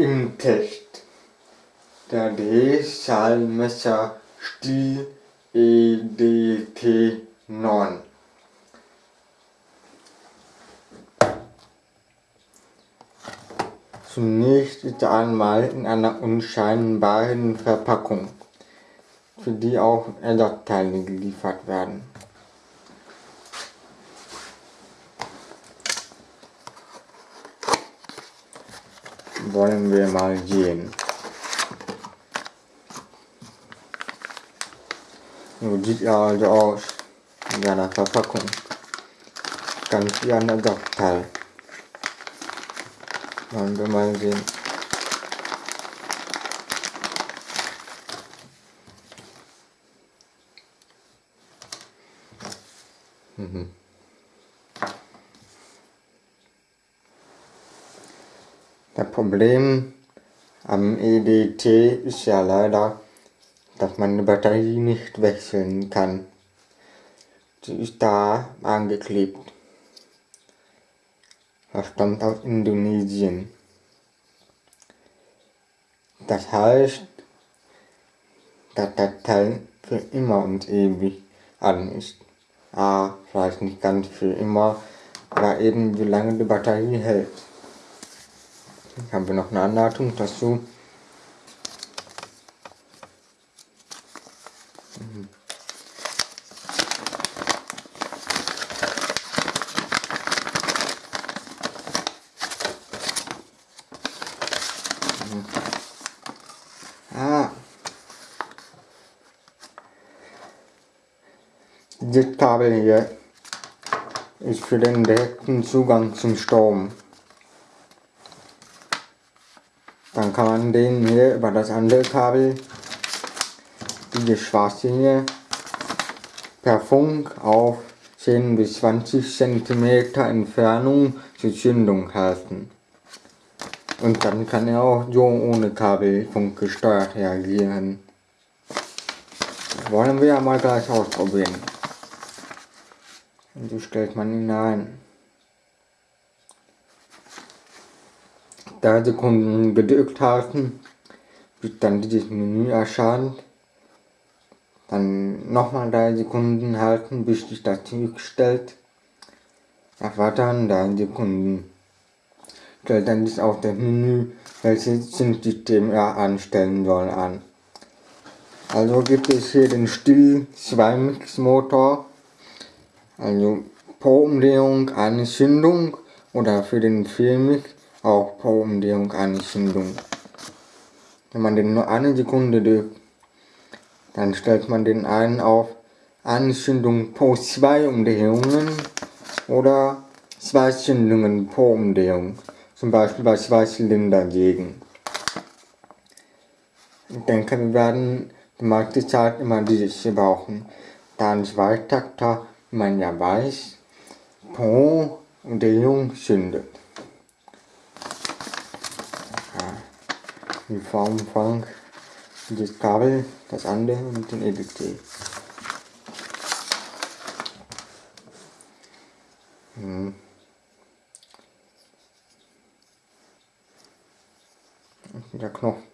Im Test. Der Drehzahlmesser Stil EDT9. Zunächst ist er einmal in einer unscheinbaren Verpackung, für die auch Ersatzteile geliefert werden. Wollen wir mal sehen. So sieht er also aus in seiner Verpackung. Ganz wie ein Ersatzteil. Wollen wir mal sehen. Mhm. Das Problem am EDT ist ja leider, dass man die Batterie nicht wechseln kann. Sie ist da angeklebt. Das stammt aus Indonesien. Das heißt, dass das Teil für immer und ewig an ist. Ah, vielleicht nicht ganz für immer, aber eben wie lange die Batterie hält haben wir noch eine Anleitung dazu. Ah. Dieses Kabel hier ist für den direkten Zugang zum Strom. Dann kann man den hier über das andere Kabel, diese schwarze hier, per Funk auf 10 bis 20 cm Entfernung zur Zündung halten. Und dann kann er auch so ohne Kabelfunk gesteuert reagieren. Wollen wir ja mal gleich ausprobieren. Und so stellt man ihn ein. 3 Sekunden gedrückt halten, bis dann dieses Menü erscheint. Dann nochmal 3 Sekunden halten, bis sich das zurückstellt. Erwarten 3 Sekunden. Stellt dann dies auf das Menü, welches Synthsystem er anstellen soll, an. Also gibt es hier den Still 2 Mix Motor, also pro Umdrehung eine Zündung oder für den 4 Mix auch pro Umdrehung eine Zündung. Wenn man den nur eine Sekunde drückt, dann stellt man den einen auf eine Zündung pro zwei Umdrehungen oder zwei Zündungen pro Umdrehung, zum Beispiel bei zwei Zylindersägen. Ich denke, wir werden die meiste Zeit immer dieses hier brauchen, da ein Zweitakter, wie man ja weiß, pro Umdrehung zündet. Die Formfang, das Kabel, das andere und den EDT. Hm. Der Knopf.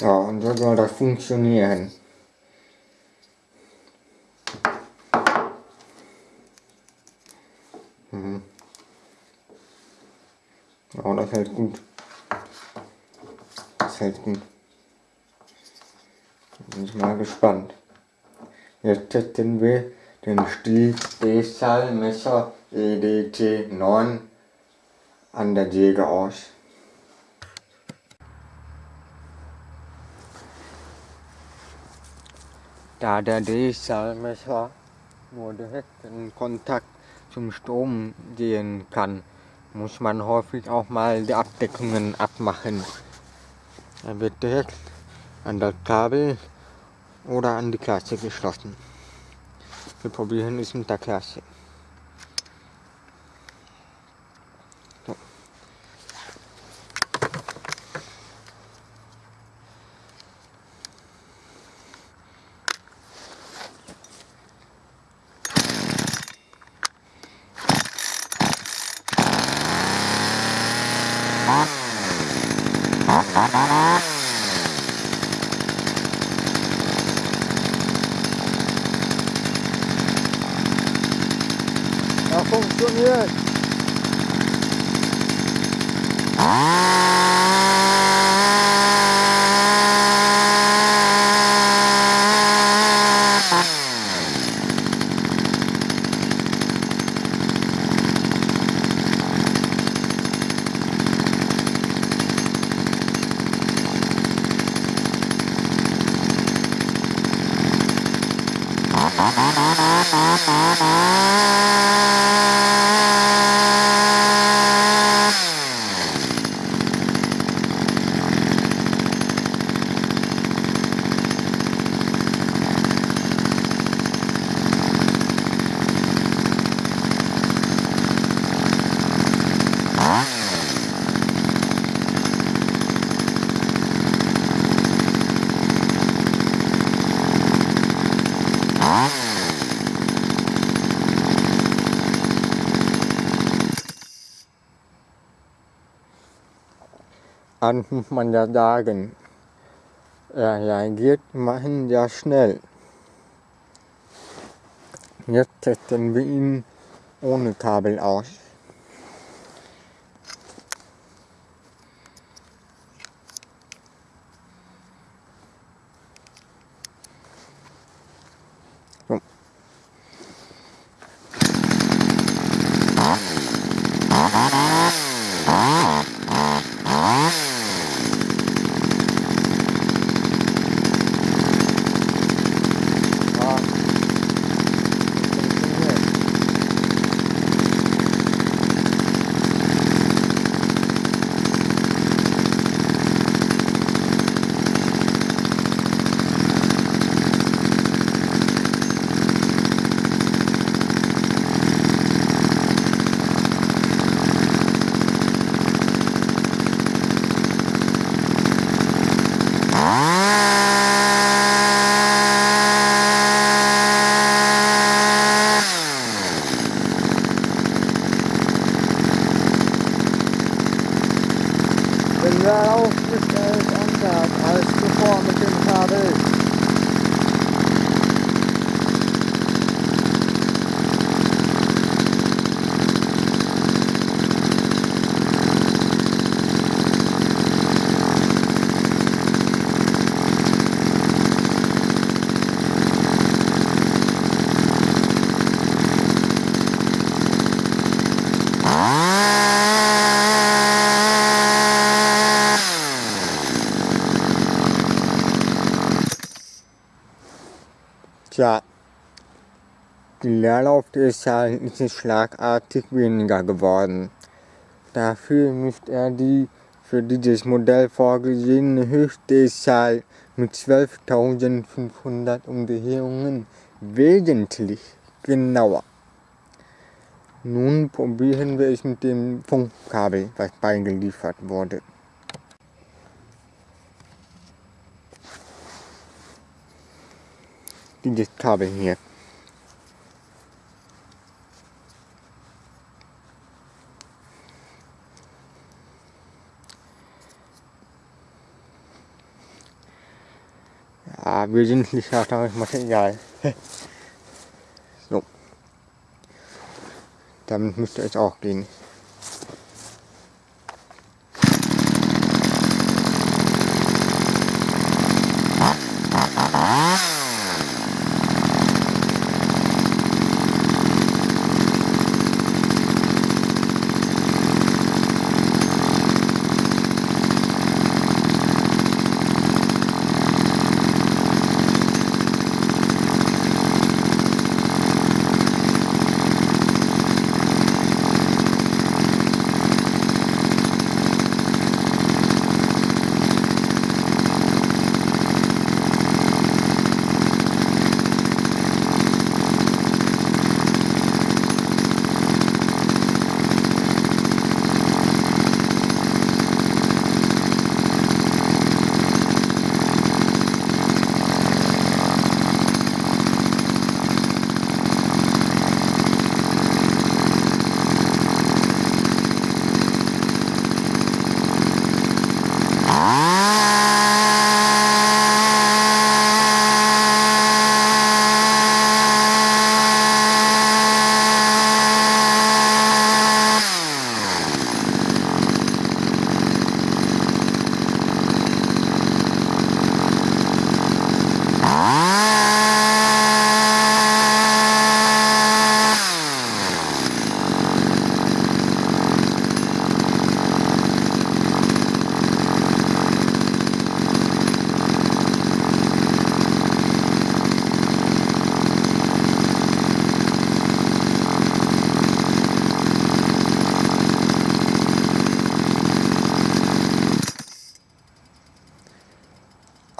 Ja, und so soll das funktionieren. Mhm. Ja, das hält gut. Das hält gut. Bin ich mal gespannt. Jetzt testen wir den Stiel D-Style Messer EDT 9 an der Säge aus. Da der Drehzahlmesser nur direkt in Kontakt zum Strom gehen kann, muss man häufig auch mal die Abdeckungen abmachen. Er wird direkt an das Kabel oder an die Klasse geschlossen. Wir probieren es mit der Klasse. Ja, An muss man ja sagen, er reagiert immerhin sehr schnell. Jetzt testen wir ihn ohne Kabel aus. Wenn der aufgestellt anders als zuvor mit dem Kabel. Tja, die Leerlaufzahl ist schlagartig weniger geworden. Dafür misst er die für dieses Modell vorgesehene Höchstdrehzahl mit 12.500 Umdrehungen wesentlich genauer. Nun probieren wir es mit dem Funkkabel, was beigeliefert wurde. Dieses Kabel hier. Ja, wesentlich härteres Material. so. Damit müsste es auch gehen.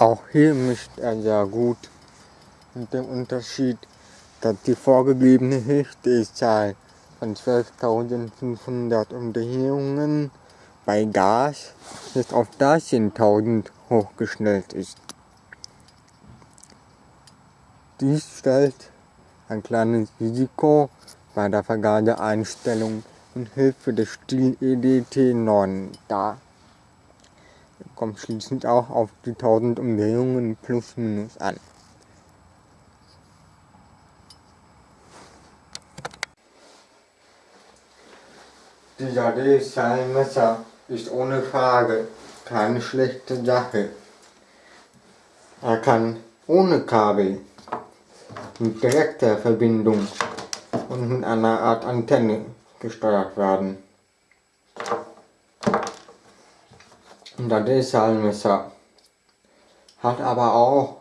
Auch hier mischt er sehr gut mit dem Unterschied, dass die vorgegebene Höchstdrehzahl von 12.500 Umdrehungen bei Gas jetzt auf 13.000 hochgestellt ist. Dies stellt ein kleines Risiko bei der Vergaseeinstellung und Hilfe des Stil EDT 9 dar. Kommt schließlich auch auf die 1000 Umdrehungen plus minus an. Dieser DSL-Messer ist ohne Frage keine schlechte Sache. Er kann ohne Kabel, mit direkter Verbindung und mit einer Art Antenne gesteuert werden. Der DSL-Messer hat aber auch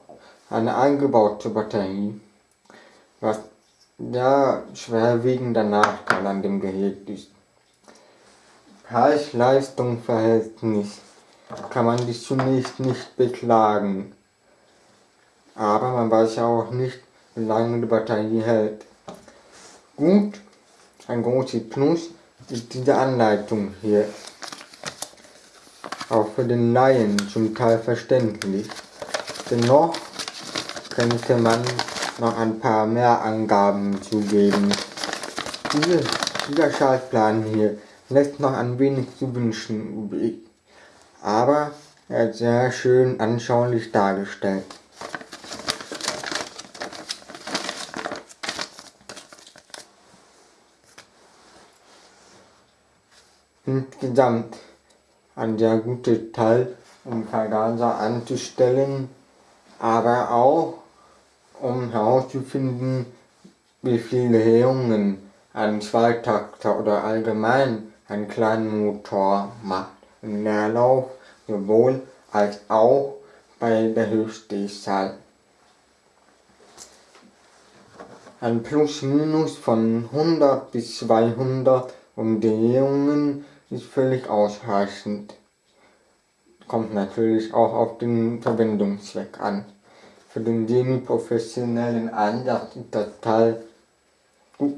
eine eingebaute Batterie, was der schwerwiegende Nachteil an dem Gerät ist. Preis-Leistung-Verhältnis kann man dies zunächst nicht beklagen. Aber man weiß auch nicht, wie lange die Batterie hält. Gut, ein großes Plus ist diese Anleitung hier. Auch für den Laien zum Teil verständlich. Dennoch könnte man noch ein paar mehr Angaben zugeben. Diese, dieser Schaltplan hier lässt noch ein wenig zu wünschen übrig, aber er ist sehr schön anschaulich dargestellt. Insgesamt ein sehr gutes Teil, um Vergaser anzustellen, aber auch um herauszufinden, wie viele Drehungen ein Zweitakter oder allgemein einen kleinen Motor macht im Leerlauf sowohl als auch bei der Höchstdrehzahl. Ein Plus-Minus von 100 bis 200 Umdrehungen ist völlig ausreichend. Kommt natürlich auch auf den Verwendungszweck an. Für den semi-professionellen Einsatz ist das Teil gut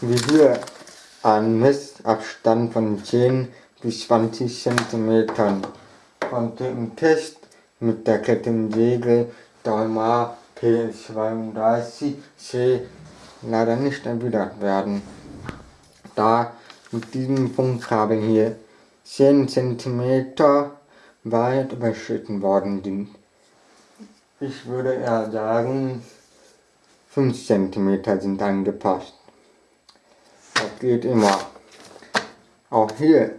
wie hier ein Messabstand von 10 bis 20 cm konnte im Test mit der Kettensäge Dalmar PS32C leider nicht erwidert werden, da mit diesem Funkkabel hier 10 cm weit überschritten worden sind. Ich würde eher sagen, 5 cm sind angepasst geht immer. Auch hier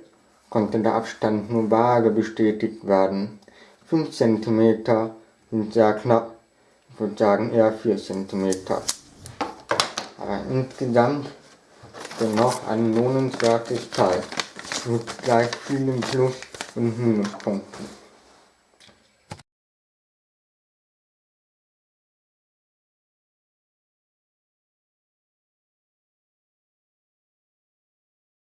konnte der Abstand nur vage bestätigt werden. 5 cm sind sehr knapp, ich würde sagen eher 4 cm. Aber insgesamt dennoch ein lohnenswertes Teil mit gleich vielen Plus- und Minuspunkten.